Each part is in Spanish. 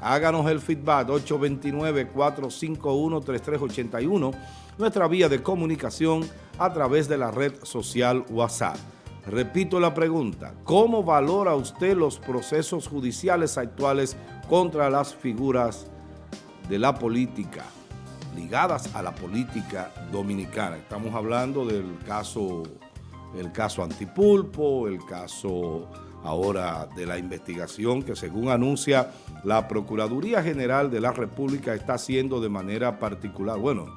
Háganos el feedback 829-451-3381, nuestra vía de comunicación a través de la red social WhatsApp. Repito la pregunta, ¿cómo valora usted los procesos judiciales actuales contra las figuras de la política, ligadas a la política dominicana? Estamos hablando del caso, el caso Antipulpo, el caso ahora de la investigación que según anuncia la Procuraduría General de la República está haciendo de manera particular, bueno,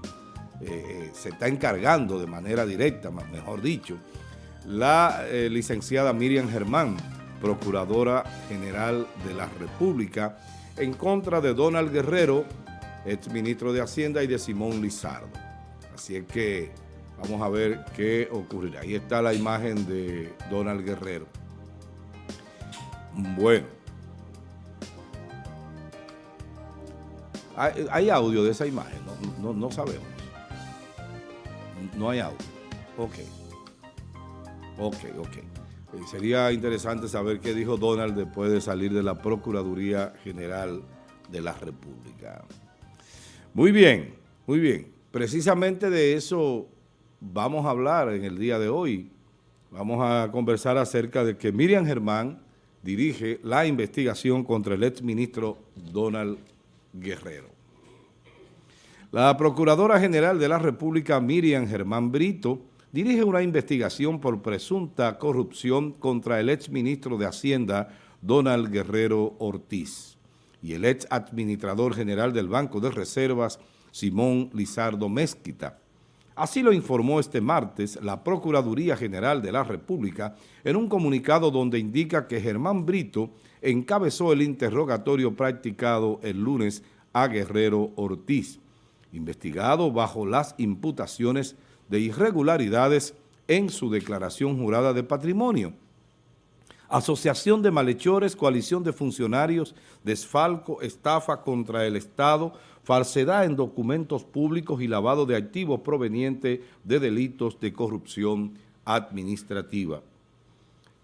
eh, eh, se está encargando de manera directa, mejor dicho, la eh, licenciada Miriam Germán, Procuradora General de la República, en contra de Donald Guerrero, exministro de Hacienda, y de Simón Lizardo. Así es que vamos a ver qué ocurrirá. Ahí está la imagen de Donald Guerrero. Bueno. ¿Hay, audio de esa imagen? No, no, sabemos. No hay audio. Ok. Ok, ok. Eh, sería interesante saber qué dijo Donald después de salir de la Procuraduría General de la República. Muy bien, muy bien. Precisamente de eso vamos a hablar en el día de hoy. Vamos a conversar acerca de que Miriam Germán dirige la investigación contra el exministro Donald Guerrero. La Procuradora General de la República, Miriam Germán Brito, dirige una investigación por presunta corrupción contra el exministro de Hacienda, Donald Guerrero Ortiz, y el ex administrador general del Banco de Reservas, Simón Lizardo Mezquita, Así lo informó este martes la Procuraduría General de la República en un comunicado donde indica que Germán Brito encabezó el interrogatorio practicado el lunes a Guerrero Ortiz, investigado bajo las imputaciones de irregularidades en su declaración jurada de patrimonio. Asociación de malhechores, coalición de funcionarios, desfalco, estafa contra el Estado, falsedad en documentos públicos y lavado de activos provenientes de delitos de corrupción administrativa.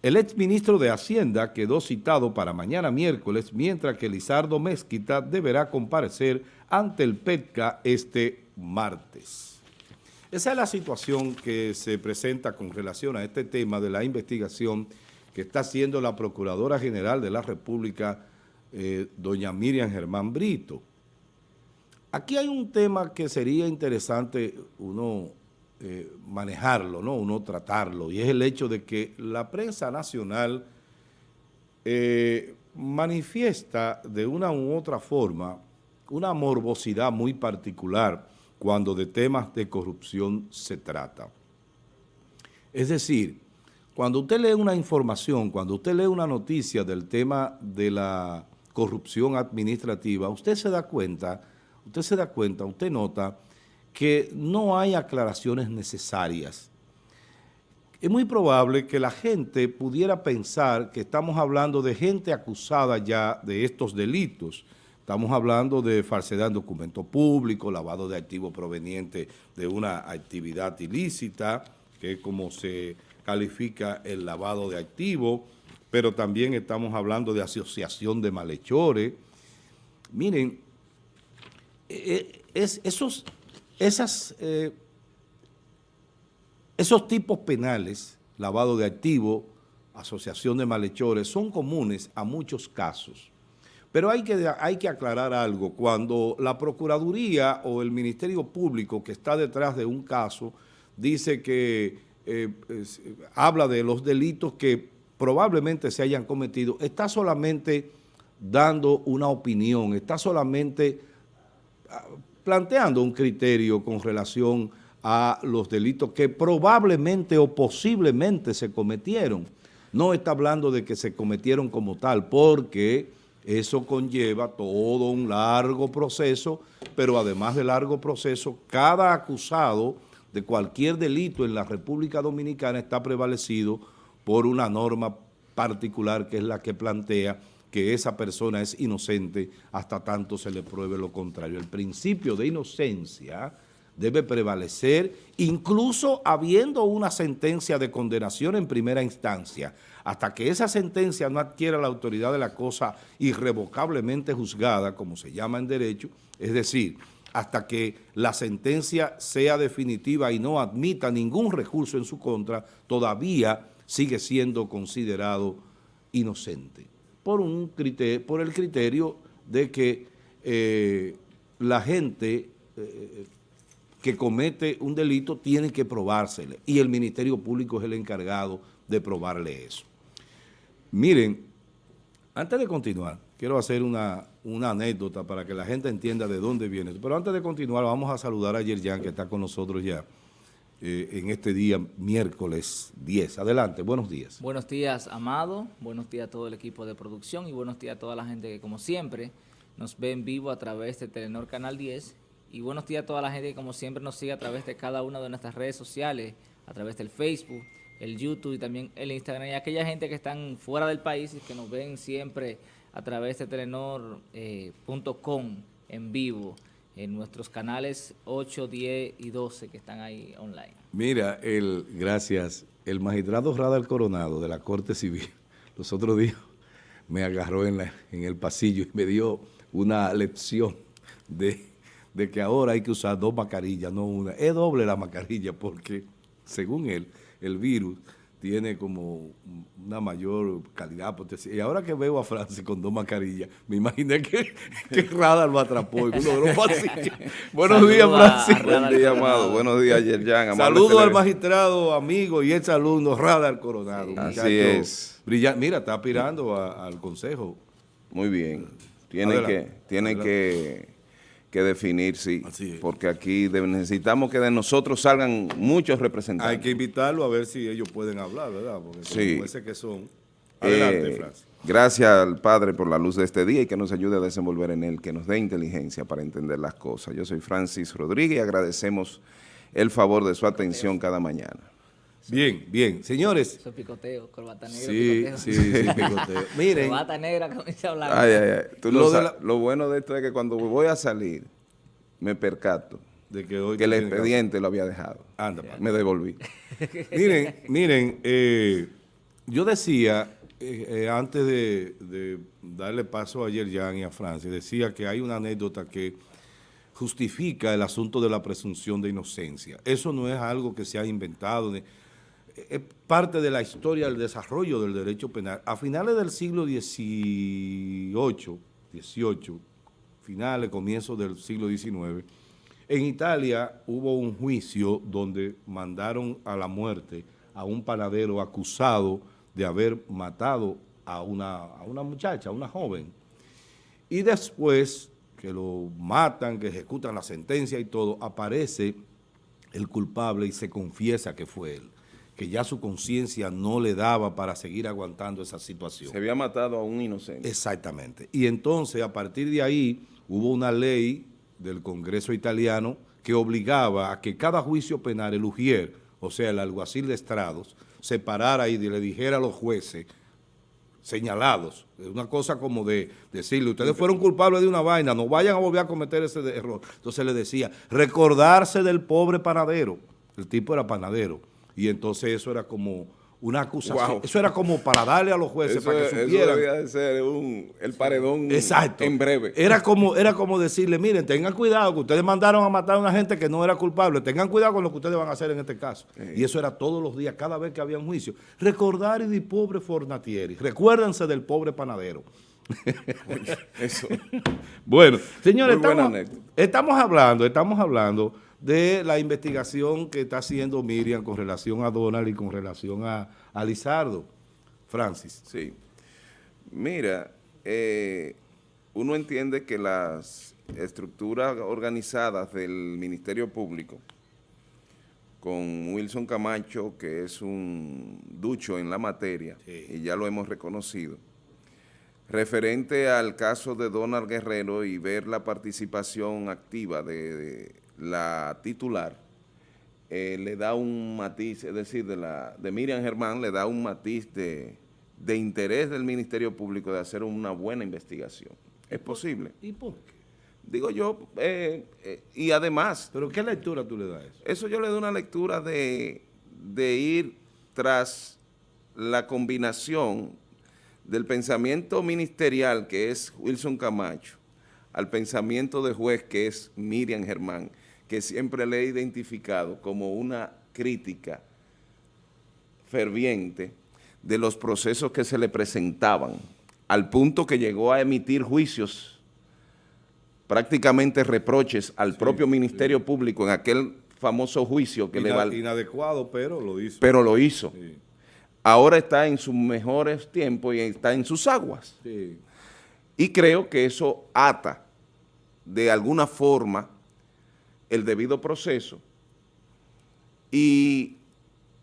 El exministro de Hacienda quedó citado para mañana miércoles, mientras que Lizardo Mezquita deberá comparecer ante el PETCA este martes. Esa es la situación que se presenta con relación a este tema de la investigación que está haciendo la Procuradora General de la República, eh, doña Miriam Germán Brito. Aquí hay un tema que sería interesante uno eh, manejarlo, ¿no? uno tratarlo, y es el hecho de que la prensa nacional eh, manifiesta de una u otra forma una morbosidad muy particular cuando de temas de corrupción se trata. Es decir, cuando usted lee una información, cuando usted lee una noticia del tema de la corrupción administrativa, usted se da cuenta usted se da cuenta, usted nota que no hay aclaraciones necesarias. Es muy probable que la gente pudiera pensar que estamos hablando de gente acusada ya de estos delitos. Estamos hablando de falsedad en documento público, lavado de activos provenientes de una actividad ilícita, que es como se califica el lavado de activos, pero también estamos hablando de asociación de malhechores. Miren, eh, es, esos, esas, eh, esos tipos penales, lavado de activos, asociación de malhechores, son comunes a muchos casos. Pero hay que, hay que aclarar algo, cuando la Procuraduría o el Ministerio Público que está detrás de un caso dice que eh, habla de los delitos que probablemente se hayan cometido, está solamente dando una opinión, está solamente planteando un criterio con relación a los delitos que probablemente o posiblemente se cometieron. No está hablando de que se cometieron como tal, porque eso conlleva todo un largo proceso, pero además del largo proceso, cada acusado de cualquier delito en la República Dominicana está prevalecido por una norma particular que es la que plantea que esa persona es inocente hasta tanto se le pruebe lo contrario. El principio de inocencia debe prevalecer, incluso habiendo una sentencia de condenación en primera instancia, hasta que esa sentencia no adquiera la autoridad de la cosa irrevocablemente juzgada, como se llama en derecho, es decir, hasta que la sentencia sea definitiva y no admita ningún recurso en su contra, todavía sigue siendo considerado inocente, por, un criterio, por el criterio de que eh, la gente eh, que comete un delito tiene que probársele y el Ministerio Público es el encargado de probarle eso. Miren, antes de continuar, quiero hacer una, anécdota para que la gente entienda de dónde viene. Pero antes de continuar, vamos a saludar a Yerjan, que está con nosotros ya eh, en este día, miércoles 10. Adelante, buenos días. Buenos días, Amado. Buenos días a todo el equipo de producción y buenos días a toda la gente que, como siempre, nos ve en vivo a través de Telenor Canal 10 y buenos días a toda la gente que como siempre nos sigue a través de cada una de nuestras redes sociales, a través del Facebook, el YouTube y también el Instagram. Y aquella gente que están fuera del país y que nos ven siempre a través de telenor.com eh, en vivo en nuestros canales 8, 10 y 12 que están ahí online. Mira, el gracias. El magistrado Radar Coronado de la Corte Civil los otros días me agarró en, en el pasillo y me dio una lección de de que ahora hay que usar dos mascarillas, no una. Es doble la mascarilla porque, según él, el virus tiene como una mayor calidad. Y ahora que veo a Francis con dos mascarillas, me imaginé que, que Radar lo atrapó en uno de los Buenos días, Francis. Buenos días, Amado. Buenos días, Yerjan. Saludos al magistrado, amigo y ex alumno Radar Coronado. Así es. Mira, está aspirando al consejo. Muy bien. Tiene que... Tiene que que definir, sí, porque aquí necesitamos que de nosotros salgan muchos representantes. Hay que invitarlo a ver si ellos pueden hablar, ¿verdad? Porque sí. que son. Eh, Adelante, Gracias al Padre por la luz de este día y que nos ayude a desenvolver en él, que nos dé inteligencia para entender las cosas. Yo soy Francis Rodríguez y agradecemos el favor de su atención cada mañana. Bien, bien. Señores. Eso picoteo, corbata negra, sí, picoteo. Sí, sí, picoteo. Miren. Corbata negra, comienza a hablar. Ay, ay, ay. lo, lo, bueno de esto es que cuando voy a salir, me percato de que, hoy que el expediente lo había dejado. Anda, me devolví. miren, miren, eh, yo decía, eh, eh, antes de, de, darle paso ayer Jan y a Francia, decía que hay una anécdota que justifica el asunto de la presunción de inocencia. Eso no es algo que se ha inventado, es parte de la historia del desarrollo del derecho penal. A finales del siglo XVIII, XVIII, finales, comienzos del siglo XIX, en Italia hubo un juicio donde mandaron a la muerte a un panadero acusado de haber matado a una, a una muchacha, a una joven. Y después que lo matan, que ejecutan la sentencia y todo, aparece el culpable y se confiesa que fue él que ya su conciencia no le daba para seguir aguantando esa situación. Se había matado a un inocente. Exactamente. Y entonces, a partir de ahí, hubo una ley del Congreso italiano que obligaba a que cada juicio penal, el ujier, o sea, el alguacil de estrados, se parara y le dijera a los jueces señalados, una cosa como de decirle, ustedes fueron culpables de una vaina, no vayan a volver a cometer ese error. Entonces le decía, recordarse del pobre panadero, el tipo era panadero, y entonces eso era como una acusación. Eso era como para darle a los jueces para que supieran. Eso debía de ser el paredón Exacto. en breve. Era como, era como decirle, miren, tengan cuidado que ustedes mandaron a matar a una gente que no era culpable. Tengan cuidado con lo que ustedes van a hacer en este caso. Y eso era todos los días, cada vez que había un juicio. Recordar y de pobre Fornatieri. Recuérdense del pobre panadero. eso. bueno, señores, estamos, estamos hablando, estamos hablando de la investigación que está haciendo Miriam con relación a Donald y con relación a, Lizardo. Francis. Sí. Mira, eh, uno entiende que las estructuras organizadas del Ministerio Público, con Wilson Camacho, que es un ducho en la materia, y ya lo hemos reconocido, referente al caso de Donald Guerrero y ver la participación activa de la titular, eh, le da un matiz, es decir, de, la, de Miriam Germán le da un matiz de, de interés del Ministerio Público de hacer una buena investigación. ¿Es posible? ¿Y por qué? digo yo, eh, eh, y además... ¿Pero qué lectura tú le das a eso? Eso yo le doy una lectura de, de ir tras la combinación del pensamiento ministerial, que es Wilson Camacho, al pensamiento de juez, que es Miriam Germán, que siempre le he identificado como una crítica ferviente de los procesos que se le presentaban, al punto que llegó a emitir juicios, prácticamente reproches al propio Ministerio Público en aquel famoso juicio que Ina- le Inadecuado, pero lo hizo. pero lo hizo. Sí, Ahora está en sus mejores tiempos y está en sus aguas. sí. Y creo que eso ata de alguna forma el debido proceso. Y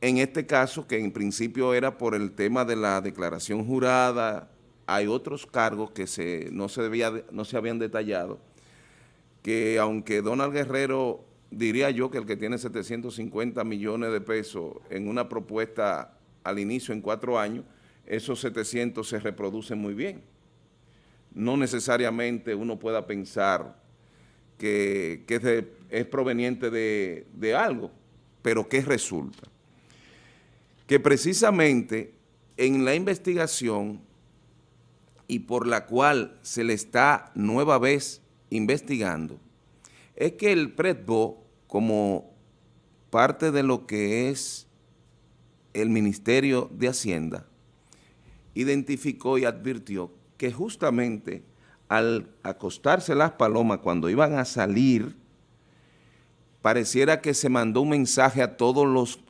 en este caso, que en principio era por el tema de la declaración jurada, hay otros cargos que se, no, se debía, no se habían detallado, que aunque Donald Guerrero, diría yo que el que tiene 750 millones de pesos en una propuesta al inicio en cuatro años, esos 700 se reproducen muy bien. No necesariamente uno pueda pensar que, es proveniente de, de algo, pero ¿qué resulta? Que precisamente en la investigación y por la cual se le está nueva vez investigando, es que el PREDBO, como parte de lo que es el Ministerio de Hacienda, identificó y advirtió que justamente al acostarse las palomas cuando iban a salir, pareciera que se mandó un mensaje a todos los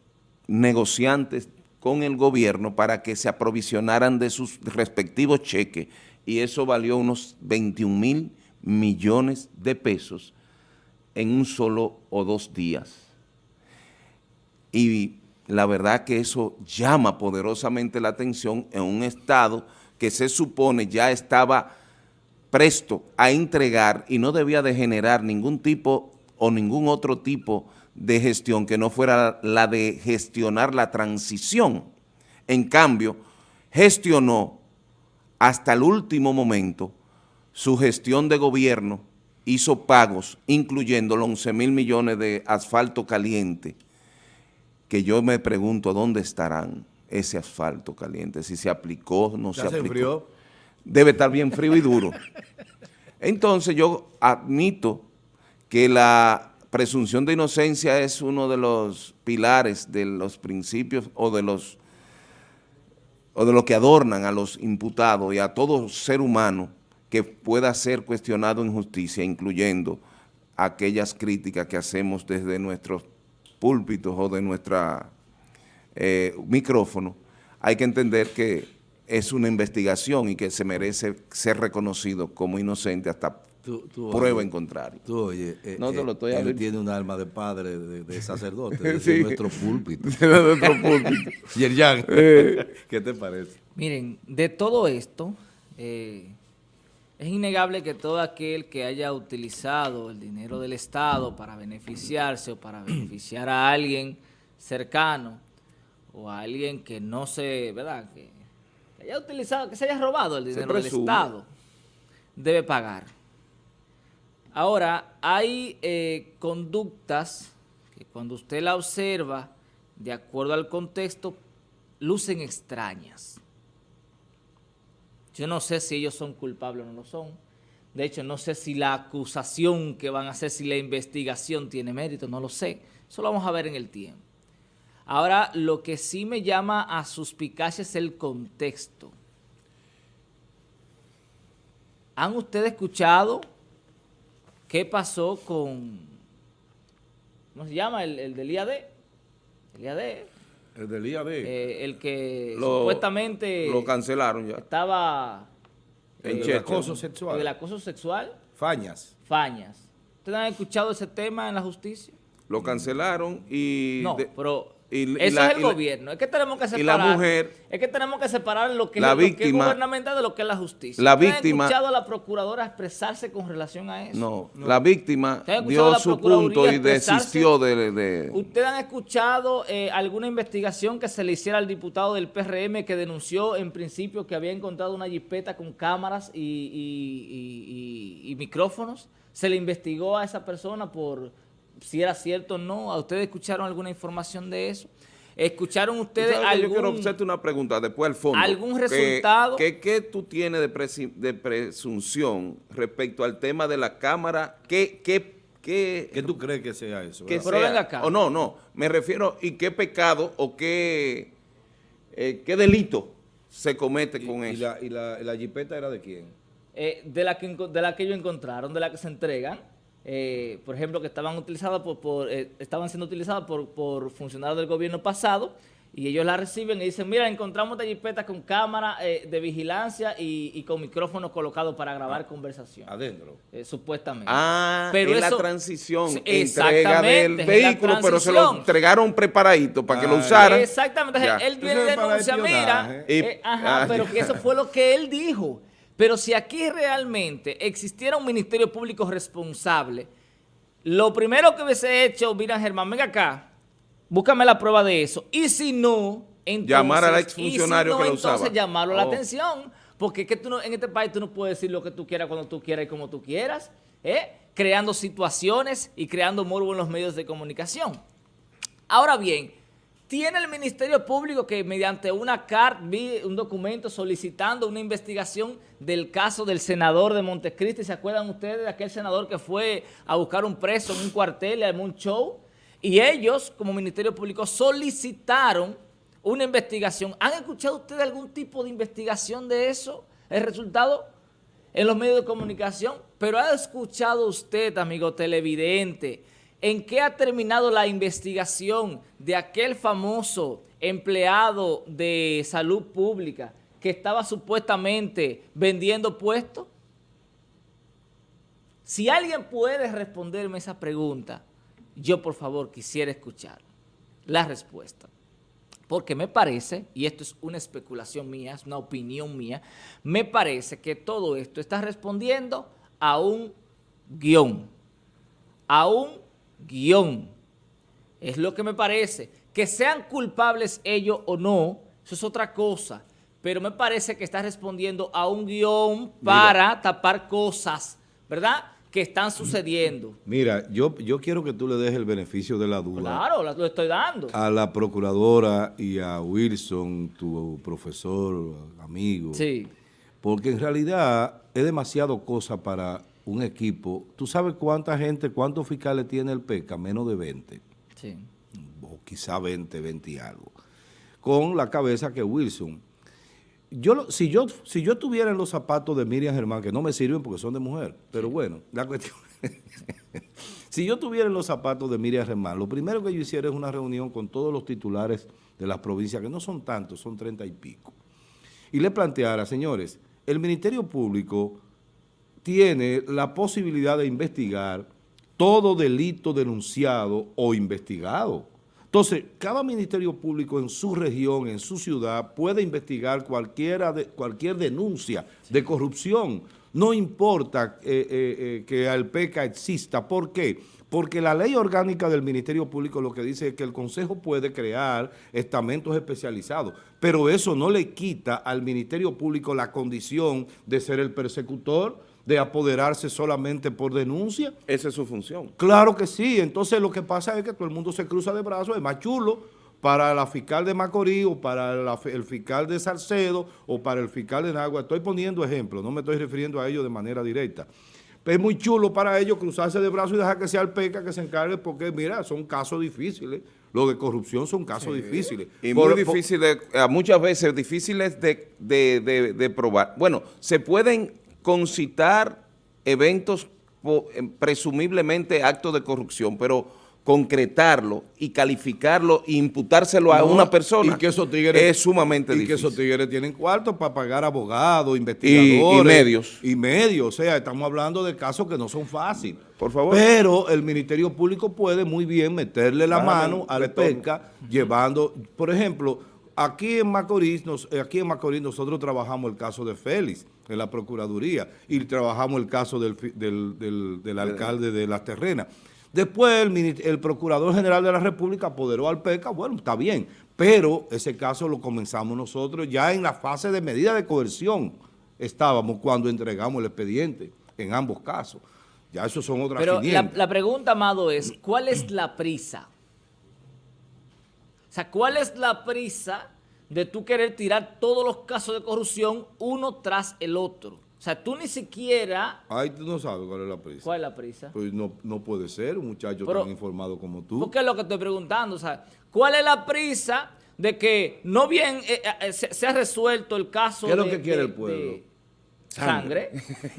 negociantes con el gobierno para que se aprovisionaran de sus respectivos cheques y eso valió unos 21 mil millones de pesos en un solo o dos días. Y la verdad que eso llama poderosamente la atención en un Estado que se supone ya estaba presto a entregar y no debía de generar ningún tipo o ningún otro tipo de gestión que no fuera la de gestionar la transición. En cambio, gestionó hasta el último momento su gestión de gobierno, hizo pagos, incluyendo los 11 mil millones de asfalto caliente, que yo me pregunto dónde estarán ese asfalto caliente, si se aplicó, no se ¿Ya se aplicó. enfrió? Debe estar bien frío y duro. Entonces yo admito que la presunción de inocencia es uno de los pilares de los principios o de los o de lo que adornan a los imputados y a todo ser humano que pueda ser cuestionado en justicia, incluyendo aquellas críticas que hacemos desde nuestros púlpitos o de nuestra eh, micrófono, hay que entender que es una investigación y que se merece ser reconocido como inocente hasta Tú- tú prueba oye, en contrario. Tú oye, eh, No te eh, lo estoy él hablando. tiene un alma de padre, de, de sacerdote, de Sí. nuestro púlpito. De nuestro púlpito. Yerjan, ¿qué te parece? Miren, de todo esto, eh, es innegable que todo aquel que haya utilizado el dinero del Estado para beneficiarse o para beneficiar a alguien cercano o a alguien que no se, ¿verdad? Que, que haya utilizado, que se haya robado el dinero del. Estado, debe pagar. Ahora, hay eh, conductas que cuando usted la observa, de acuerdo al contexto, lucen extrañas. Yo no sé si ellos son culpables o no lo son. De hecho, no sé si la acusación que van a hacer, si la investigación tiene mérito, no lo sé. Eso lo vamos a ver en el tiempo. Ahora, lo que sí me llama a suspicacia es el contexto. ¿Han ustedes escuchado qué pasó con, ¿cómo se llama? El, el del IAD. El IAD, El del IAD. eh, el que Lo- supuestamente Lo cancelaron ya. estaba el en Cheche. acoso el sexual. del acoso sexual, Fañas. Fañas. ¿Ustedes han escuchado ese tema en la justicia? Lo cancelaron y... No, de- pero y- y la- es el y la- gobierno. Es que tenemos que y separar. la mujer- Es que tenemos que separar lo que, La es, lo que es víctima- gubernamental de lo que es la justicia. La ¿Ustedes víctima- han escuchado a la procuradora expresarse con relación a eso? No, la víctima ¿Usted ha dio su punto y desistió de... de- ¿Ustedes han escuchado eh, alguna investigación que se le hiciera al diputado del PRM que denunció en principio que había encontrado una jipeta con cámaras y, y- y- y- y y micrófonos. Se le investigó a esa persona por si era cierto o no. ¿A ustedes escucharon alguna información de eso? ¿Escucharon ustedes algún... Yo quiero hacerte una pregunta después al fondo. ¿Algún resultado? ¿Qué, qué, tú tienes de, de, presunción respecto al tema de la Cámara? ¿Qué, qué, qué, ¿Qué tú crees que sea eso? Que sea, acá. O no, no. Me refiero, ¿y qué pecado o qué, eh, qué delito se comete con eso? ¿Y, la, y la, la, jipeta era de quién? Eh, de, la que, de la que ellos encontraron, de la que se entregan. Eh, por ejemplo, que estaban utilizadas por, eh, estaban siendo utilizadas por, por, funcionarios del gobierno pasado y ellos la reciben y dicen, mira, encontramos esta jipeta con cámara eh, de vigilancia y, y, con micrófonos colocados para grabar ah, conversación. Adentro. supuestamente. Ah, pero es la transición, entrega del vehículo, pero se lo entregaron preparadito para que lo usaran. Exactamente, él viene y denuncia, mira, ajá, pero que eso fue lo que él dijo. Pero si aquí realmente existiera un ministerio público responsable, lo primero que hubiese hecho, mira Germán, venga acá, búscame la prueba de eso. Y si no, entonces... Llamar al exfuncionario que lo usaba. entonces llamarlo la oh. atención. Porque es que tú no, en este país tú no puedes decir lo que tú quieras cuando tú quieras y como tú quieras. ¿eh? Creando situaciones y creando morbo en los medios de comunicación. Ahora bien, tiene el Ministerio Público que mediante una carta, un documento solicitando una investigación del caso del senador de Montecristi, ¿se acuerdan ustedes de aquel senador que fue a buscar un preso en un cuartel armó un show? Y ellos, como Ministerio Público, solicitaron una investigación. ¿Han escuchado ustedes algún tipo de investigación de eso? ¿El resultado? En los medios de comunicación. Pero ¿ha escuchado usted, amigo televidente, ¿En qué ha terminado la investigación de aquel famoso empleado de salud pública que estaba supuestamente vendiendo puestos? Si alguien puede responderme esa pregunta, yo por favor quisiera escuchar la respuesta. Porque me parece, y esto es una especulación mía, es una opinión mía, me parece que todo esto está respondiendo a un guion, a un guion. Es lo que me parece. Que sean culpables ellos o no, eso es otra cosa. Pero me parece que está respondiendo a un guion para tapar cosas, ¿verdad?, que están sucediendo. Mira, yo, yo quiero que tú le des el beneficio de la duda. Claro, lo estoy dando. A la procuradora y a Wilson, tu profesor, amigo. Sí. Porque en realidad es demasiado cosa para un equipo, ¿tú sabes cuánta gente, cuántos fiscales tiene el PECA? Menos de 20. Sí. O quizá 20, 20 y algo. Con la cabeza que Wilson. Yo, si, yo, si yo tuviera en los zapatos de Miriam Germán, que no me sirven porque son de mujer, pero bueno, la cuestión... si yo tuviera en los zapatos de Miriam Germán, lo primero que yo hiciera es una reunión con todos los titulares de las provincias, que no son tantos, son treinta y pico, y le planteara, señores, el Ministerio Público tiene la posibilidad de investigar todo delito denunciado o investigado. Entonces, cada ministerio público en su región, en su ciudad, puede investigar cualquiera cualquier denuncia de corrupción. No importa eh, eh, eh, que el PECA exista. ¿Por qué? Porque la ley orgánica del Ministerio Público lo que dice es que el Consejo puede crear estamentos especializados, pero eso no le quita al Ministerio Público la condición de ser el persecutor, de apoderarse solamente por denuncia. Esa es su función. Claro que sí. Entonces lo que pasa es que todo el mundo se cruza de brazos, es más chulo para la fiscal de Macorís o para el fiscal de Salcedo o para el fiscal de Nagua. Estoy poniendo ejemplos, no me estoy refiriendo a ellos de manera directa. Es muy chulo para ellos cruzarse de brazos y dejar que sea el PECA que se encargue porque, mira, son casos difíciles. Los de corrupción son casos difíciles. Y muy difíciles, muchas veces difíciles de, de probar. Bueno, se pueden concitar eventos eh, presumiblemente actos de corrupción, pero concretarlo y calificarlo e imputárselo a una persona y que esos tigres, es sumamente difícil. Y que esos tigres tienen cuartos para pagar abogados, investigadores. Y, medios. Y medios, o sea, estamos hablando de casos que no son fáciles. Por favor. Pero el Ministerio Público puede muy bien meterle la mano al PENCA, llevando, por ejemplo, aquí en Macorís, aquí en Macorís nosotros trabajamos el caso de Félix en la Procuraduría y trabajamos el caso del, del, alcalde de Las Terrenas. Después el, Procurador General de la República apoderó al PECA, bueno, está bien, pero ese caso lo comenzamos nosotros ya en la fase de medida de coerción estábamos cuando entregamos el expediente en ambos casos. Ya eso son otras Pero la, la, pregunta, Amado, es, ¿cuál es la prisa? O sea, ¿cuál es la prisa de tú querer tirar todos los casos de corrupción uno tras el otro? O sea, tú ni siquiera... Ay, tú no sabes cuál es la prisa. ¿Cuál es la prisa? Pues no, no puede ser un muchacho tan informado como tú. ¿Por qué es lo que estoy preguntando? O sea, ¿cuál es la prisa de que no bien eh, eh, se, ha resuelto el caso ¿Qué es lo que quiere el pueblo? Sangre.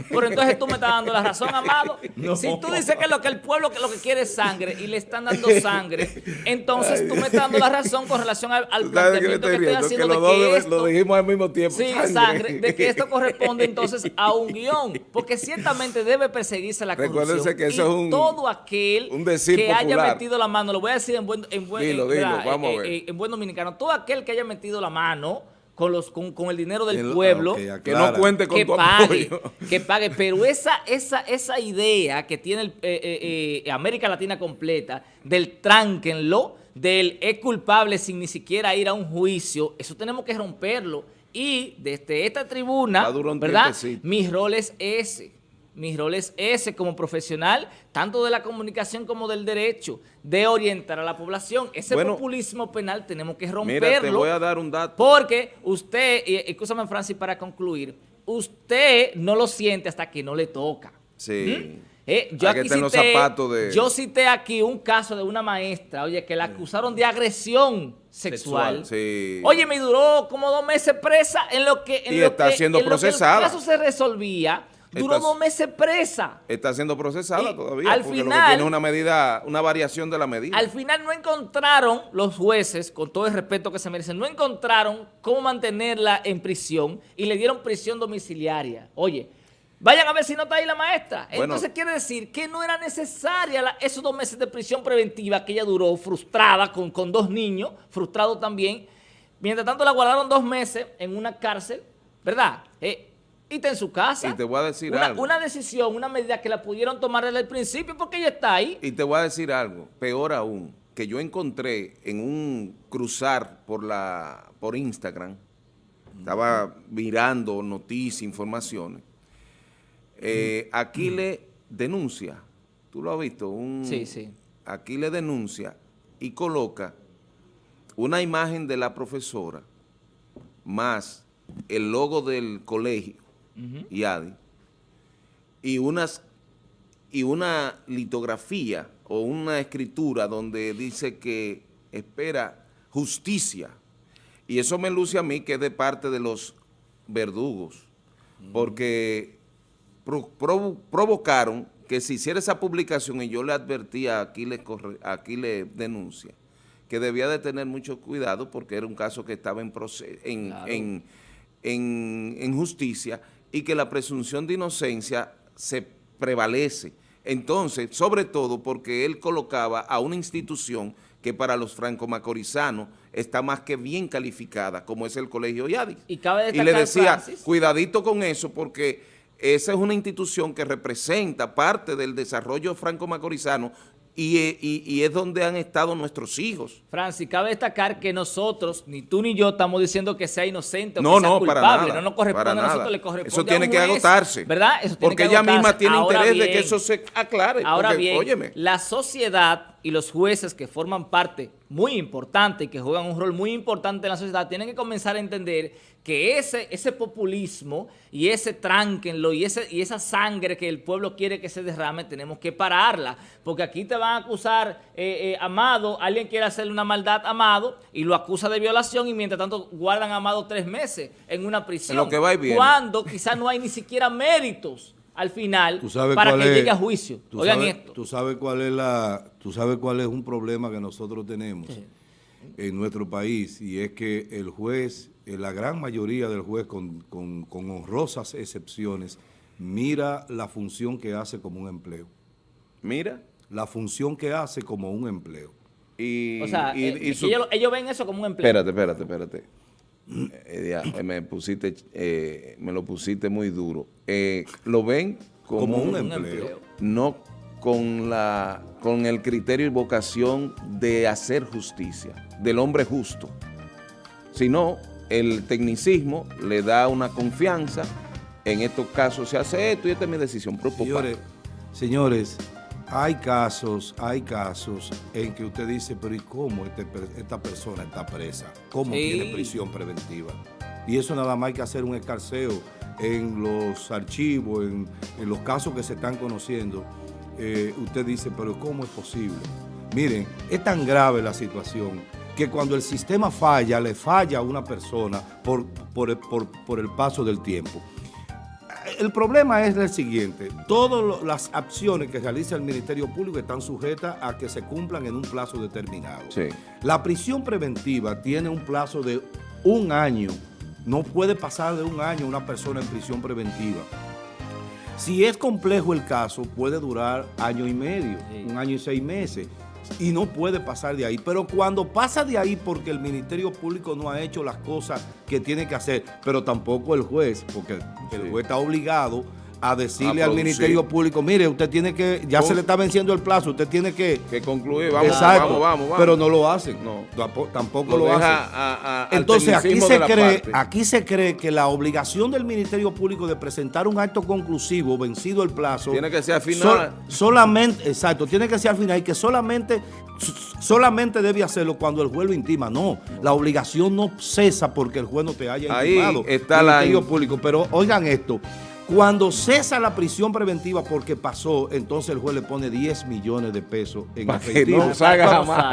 Pero entonces tú me estás dando la razón, Amado. Si tú dices que lo que el pueblo que lo que quiere es sangre y le están dando sangre, entonces tú me estás dando la razón con relación al, planteamiento que, estoy haciendo de que esto... Lo dijimos al mismo tiempo. Sí, sangre. De que esto corresponde entonces a un guion. Porque ciertamente debe perseguirse la corrupción. que eso y es un, todo aquel que haya metido la mano, lo voy a decir en buen, en buen, en buen dominicano, todo aquel que haya metido la mano con los con, con el dinero del pueblo que no cuente con que pague que pague. Pero esa esa esa idea que tiene el, eh, eh, eh, América Latina completa del tránquenlo del es culpable sin ni siquiera ir a un juicio eso tenemos que romperlo. Y desde esta tribuna verdad mi rol es ese mi rol es ese como profesional, tanto de la comunicación como del derecho, de orientar a la población. Ese populismo penal tenemos que romperlo. Mira, te voy a dar un dato. Porque usted, y, escúchame Francis para concluir, usted no lo siente hasta que no le toca. Sí. ¿Mm? Eh, yo, aquí cité, yo cité aquí un caso de una maestra, oye, que la acusaron de agresión sexual. Oye, me duró como dos meses presa en lo que, en y está siendo procesada. el caso se resolvía Duró dos meses presa. Está siendo procesada todavía. Al porque final, tiene una medida, una variación de la medida. Al final no encontraron los jueces, con todo el respeto que se merecen, no encontraron cómo mantenerla en prisión y le dieron prisión domiciliaria. Oye, vayan a ver si no está ahí la maestra. Entonces quiere decir que no era necesaria esos dos meses de prisión preventiva que ella duró frustrada con, con dos niños, frustrado también. Mientras tanto la guardaron dos meses en una cárcel, ¿verdad? Eh, y en su casa. Y te voy a decir una, algo. Una decisión, una medida que la pudieron tomar desde el principio porque ella está ahí. Y te voy a decir algo, peor aún, que yo encontré en un cruzar por la por Instagram, estaba mirando noticias, informaciones, eh, aquí le denuncia, tú lo has visto, un, sí, sí. aquí le denuncia y coloca una imagen de la profesora más el logo del colegio y Adi, y, unas, y una litografía o una escritura donde dice que espera justicia. Y eso me luce a mí que es de parte de los verdugos, porque provocaron que se hiciera esa publicación y yo le advertía, aquí le, corre, aquí le denuncia, que debía de tener mucho cuidado porque era un caso que estaba en, en, en, en justicia y que la presunción de inocencia se prevalece. Entonces, sobre todo porque él colocaba a una institución que para los franco-macorizanos está más que bien calificada, como es el Colegio Yadis. Y, cabe y le decía, cuidadito con eso, porque esa es una institución que representa parte del desarrollo franco-macorizano y, es donde han estado nuestros hijos. Francis, cabe destacar que nosotros, ni tú ni yo, estamos diciendo que sea inocente o que sea culpable. no nos corresponde a nosotros, le corresponde Eso tiene que agotarse. ¿Verdad? Porque ella misma tiene interés de que eso se aclare. Ahora bien, la sociedad y los jueces que forman parte muy importante y que juegan un rol muy importante en la sociedad tienen que comenzar a entender que ese, ese populismo y ese tránquenlo y, ese, y esa sangre que el pueblo quiere que se derrame, tenemos que pararla. Porque aquí te van a acusar, eh, eh, Amado, alguien quiere hacerle una maldad a Amado y lo acusa de violación y mientras tanto guardan a Amado tres meses en una prisión. lo que va Cuando quizás no hay ni siquiera méritos al final para que llegue a juicio. Oigan esto. Tú sabes cuál es la, tú sabes cuál es un problema que nosotros tenemos en nuestro país y es que el juez, eh, la gran mayoría del juez con, con, honrosas excepciones, mira la función que hace como un empleo. ¿Mira? La función que hace como un empleo. Y, o sea, eh, ellos, ven eso como un empleo. Espérate, espérate, espérate. Eh, me pusiste, me lo pusiste muy duro. lo ven como, un, empleo. No con, la, con el criterio y vocación de hacer justicia, del hombre justo, sino el tecnicismo le da una confianza en estos casos se hace esto y esta es mi decisión. Señores, señores, hay casos, hay casos en que usted dice, pero ¿y cómo este esta persona está presa? ¿Cómo tiene prisión preventiva? Y eso nada más hay que hacer un escarceo en los archivos, en, los casos que se están conociendo. Eh, usted dice, pero ¿cómo es posible? Miren, es tan grave la situación que cuando el sistema falla, le falla a una persona por, por el paso del tiempo el problema es el siguiente, todas las acciones que realiza el Ministerio Público están sujetas a que se cumplan en un plazo determinado. La prisión preventiva tiene un plazo de un año, no puede pasar de un año una persona en prisión preventiva. Si es complejo el caso, puede durar año y medio, un año y seis meses y no puede pasar de ahí. Pero cuando pasa de ahí porque el Ministerio Público no ha hecho las cosas que tiene que hacer, pero tampoco el juez, porque el juez está obligado a decirle al Ministerio Público, mire, usted tiene que, ya se le está venciendo el plazo, usted tiene que... Que concluir, vamos, Exacto, vamos, vamos, vamos, Pero no lo hacen, no, tampoco lo, hacen. Entonces aquí se, cree, aquí se cree que la obligación del Ministerio Público de presentar un acto conclusivo, vencido el plazo... Tiene que ser al final. solamente, exacto, tiene que ser al final y que solamente solamente debe hacerlo cuando el juez lo intima. No, la obligación no cesa porque el juez no te haya intimado. Ahí está el Ministerio Público. Pero oigan esto, cuando cesa la prisión preventiva porque pasó, entonces el juez le pone 10 millones de pesos en efectivo.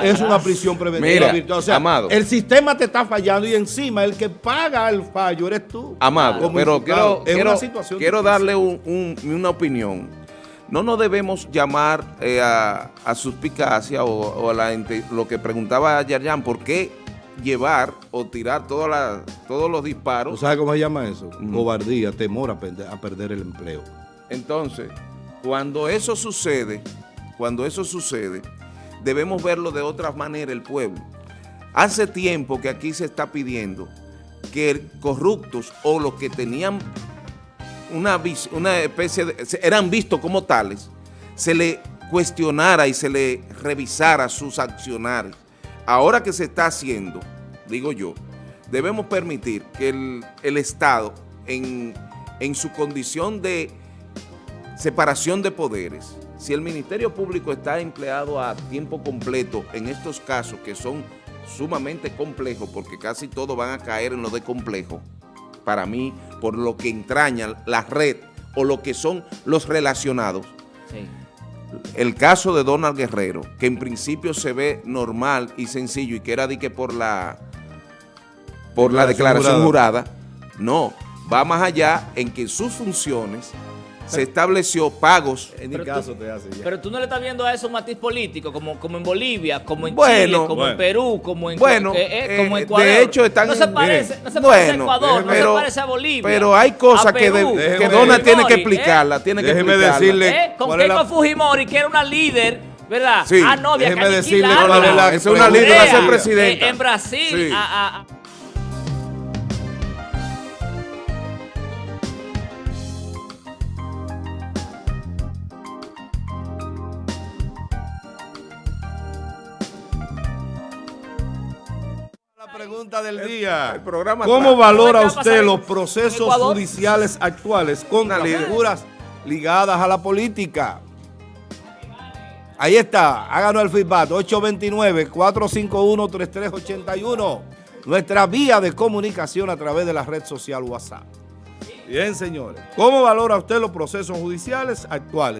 Es una prisión preventiva Mira, O sea, Amado, el sistema te está fallando y encima el que paga el fallo eres tú. Amado, pero quiero, darle una opinión. No nos debemos llamar eh, a, suspicacia o, a la, lo que preguntaba Yarjan, ¿por qué llevar o tirar todas todos los disparos. ¿Tú sabes cómo se llama eso? Cobardía, temor a perder, el empleo. Entonces, cuando eso sucede, cuando eso sucede, debemos verlo de otra manera el pueblo. Hace tiempo que aquí se está pidiendo que corruptos o los que tenían una, una especie de... eran vistos como tales, se le cuestionara y se le revisara sus accionarios ahora que se está haciendo, digo yo, debemos permitir que el, Estado, en, en su condición de separación de poderes, si el Ministerio Público está empleado a tiempo completo en estos casos que son sumamente complejos, porque casi todos van a caer en lo de complejo, para mí, por lo que entraña la red o lo que son los relacionados, sí el caso de Donald Guerrero, que en principio se ve normal y sencillo y que era de que por la, por la declaración jurada, no, va más allá en que sus funciones se estableció pagos. En mi caso te hace ya. Pero tú no le estás viendo a eso un matiz político, como, como en Bolivia, como en Chile, como en Perú, como en, bueno, eh, eh, como en Ecuador. De hecho, están no se parece, no se parece a Ecuador, no se parece a Bolivia. Pero hay cosas que, que Dona tiene que explicarla, ¿eh? tiene que déjeme decirle. ¿Eh? Con Keiko Fujimori, que era una líder, ¿verdad? Sí, ah, no, déjeme decirle es una líder a ser presidenta. En Brasil, a pregunta del día. ¿Cómo valora usted los procesos judiciales actuales contra figuras ligadas a la política? Ahí está, háganos el feedback, 829-451-3381, nuestra vía de comunicación a través de la red social WhatsApp. Bien, señores, ¿cómo valora usted los procesos judiciales actuales?